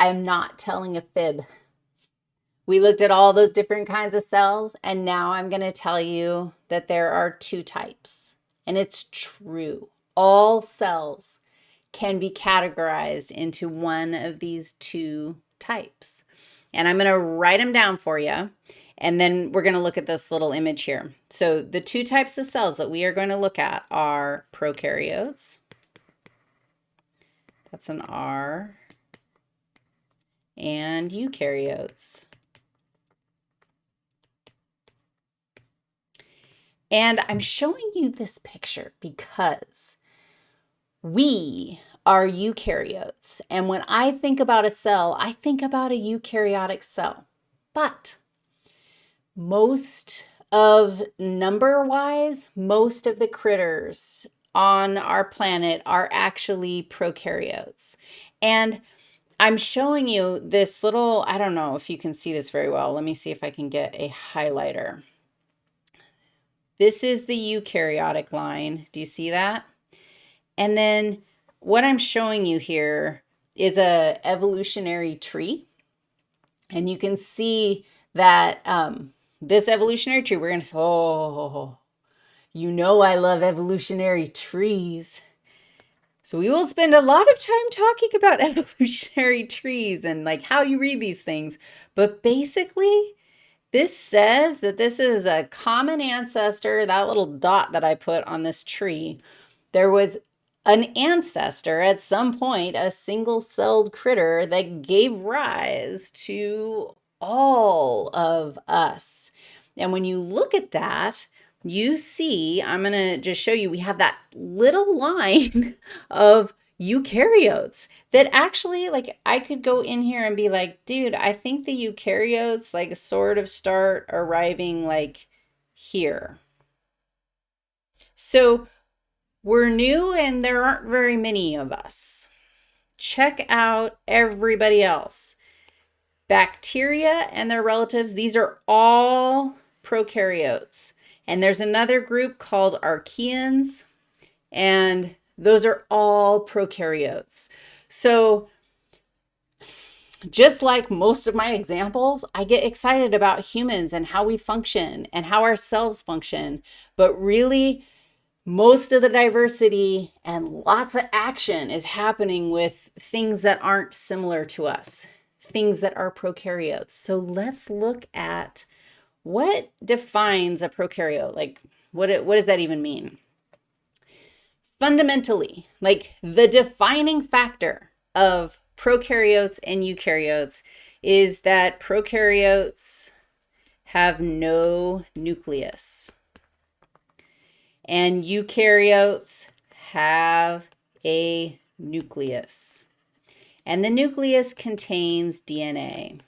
I am not telling a fib. We looked at all those different kinds of cells, and now I'm going to tell you that there are two types. And it's true. All cells can be categorized into one of these two types. And I'm going to write them down for you. And then we're going to look at this little image here. So the two types of cells that we are going to look at are prokaryotes. That's an R. And eukaryotes. And I'm showing you this picture because we are eukaryotes. And when I think about a cell, I think about a eukaryotic cell. But most of number-wise, most of the critters on our planet are actually prokaryotes. And I'm showing you this little, I don't know if you can see this very well. Let me see if I can get a highlighter. This is the eukaryotic line. Do you see that? And then what I'm showing you here is a evolutionary tree. And you can see that um, this evolutionary tree, we're going to oh, you know I love evolutionary trees. So we will spend a lot of time talking about evolutionary trees and like how you read these things. But basically, this says that this is a common ancestor, that little dot that I put on this tree. There was an ancestor at some point, a single-celled critter that gave rise to all of us. And when you look at that, you see, I'm going to just show you, we have that little line of eukaryotes that actually like I could go in here and be like, dude, I think the eukaryotes like sort of start arriving like here. So we're new and there aren't very many of us. Check out everybody else. Bacteria and their relatives, these are all prokaryotes. And there's another group called archaeans and those are all prokaryotes. So just like most of my examples, I get excited about humans and how we function and how our cells function. But really, most of the diversity and lots of action is happening with things that aren't similar to us, things that are prokaryotes. So let's look at what defines a prokaryote. Like, what, what does that even mean? fundamentally, like the defining factor of prokaryotes and eukaryotes is that prokaryotes have no nucleus. And eukaryotes have a nucleus. And the nucleus contains DNA.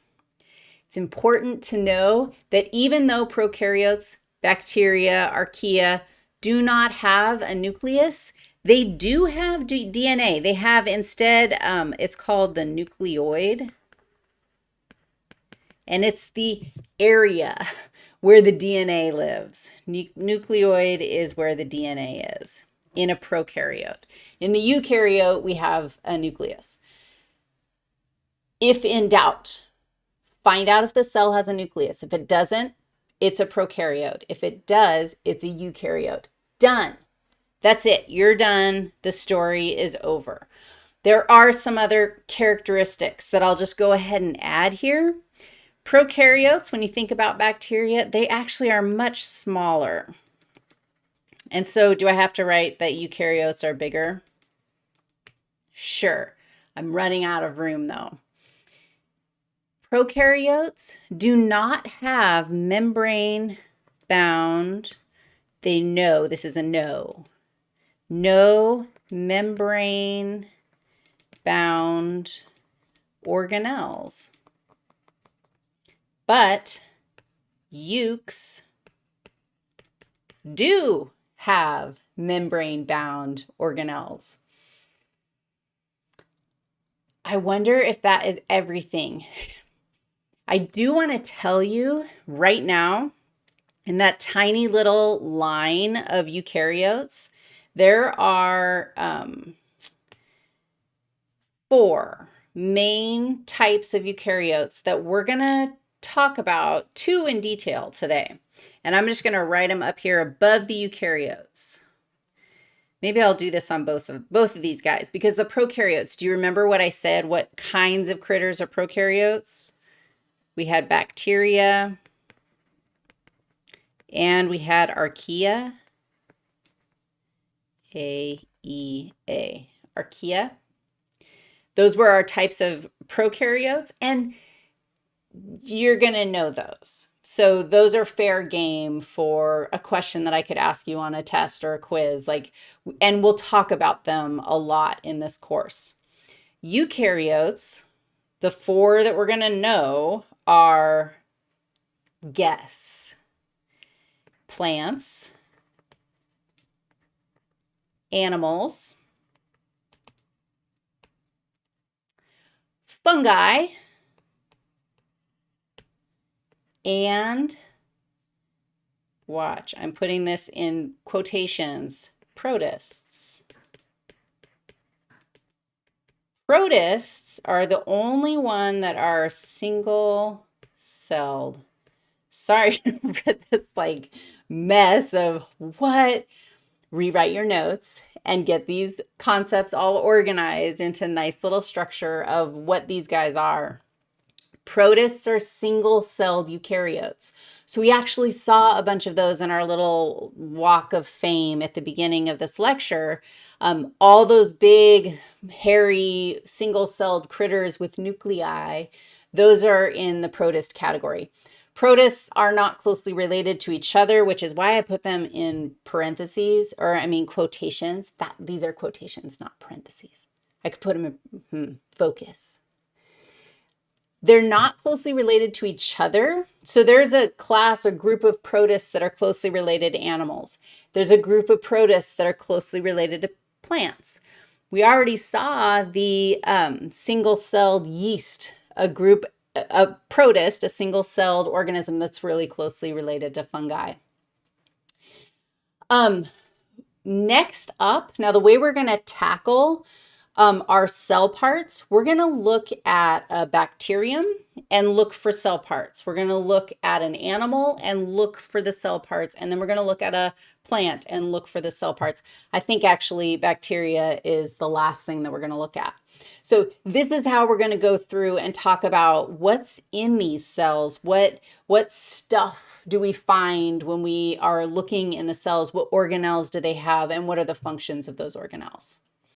It's important to know that even though prokaryotes, bacteria, archaea, do not have a nucleus, they do have DNA. They have instead, um, it's called the nucleoid. And it's the area where the DNA lives. Nu nucleoid is where the DNA is in a prokaryote. In the eukaryote, we have a nucleus. If in doubt, find out if the cell has a nucleus. If it doesn't, it's a prokaryote. If it does, it's a eukaryote. Done. That's it. You're done. The story is over. There are some other characteristics that I'll just go ahead and add here. Prokaryotes, when you think about bacteria, they actually are much smaller. And so do I have to write that eukaryotes are bigger? Sure. I'm running out of room though. Prokaryotes do not have membrane bound, they know this is a no, no membrane bound organelles. But eucs do have membrane bound organelles. I wonder if that is everything. I do want to tell you right now, in that tiny little line of eukaryotes, there are um, four, main types of eukaryotes that we're going to talk about, two in detail today. And I'm just going to write them up here above the eukaryotes. Maybe I'll do this on both of both of these guys because the prokaryotes, do you remember what I said? What kinds of critters are prokaryotes? We had bacteria and we had archaea. A-E-A, archaea. Those were our types of prokaryotes, and you're going to know those. So those are fair game for a question that I could ask you on a test or a quiz, like, and we'll talk about them a lot in this course. Eukaryotes, the four that we're going to know are guess, plants, animals, fungi, and watch, I'm putting this in quotations, protists. Protists are the only one that are single-celled. Sorry for this like mess of what? Rewrite your notes and get these concepts all organized into nice little structure of what these guys are. Protists are single-celled eukaryotes. So we actually saw a bunch of those in our little walk of fame at the beginning of this lecture. Um, all those big, hairy, single-celled critters with nuclei, those are in the protist category. Protists are not closely related to each other, which is why I put them in parentheses, or I mean quotations. That These are quotations, not parentheses. I could put them in hmm, focus. They're not closely related to each other. So there's a class, a group of protists that are closely related to animals. There's a group of protists that are closely related to plants. We already saw the um, single-celled yeast, a group, a protist, a single-celled organism that's really closely related to fungi. Um, next up, now the way we're going to tackle um, our cell parts, we're going to look at a bacterium and look for cell parts. We're going to look at an animal and look for the cell parts. And then we're going to look at a plant and look for the cell parts. I think actually bacteria is the last thing that we're going to look at. So this is how we're going to go through and talk about what's in these cells, what, what stuff do we find when we are looking in the cells, what organelles do they have, and what are the functions of those organelles.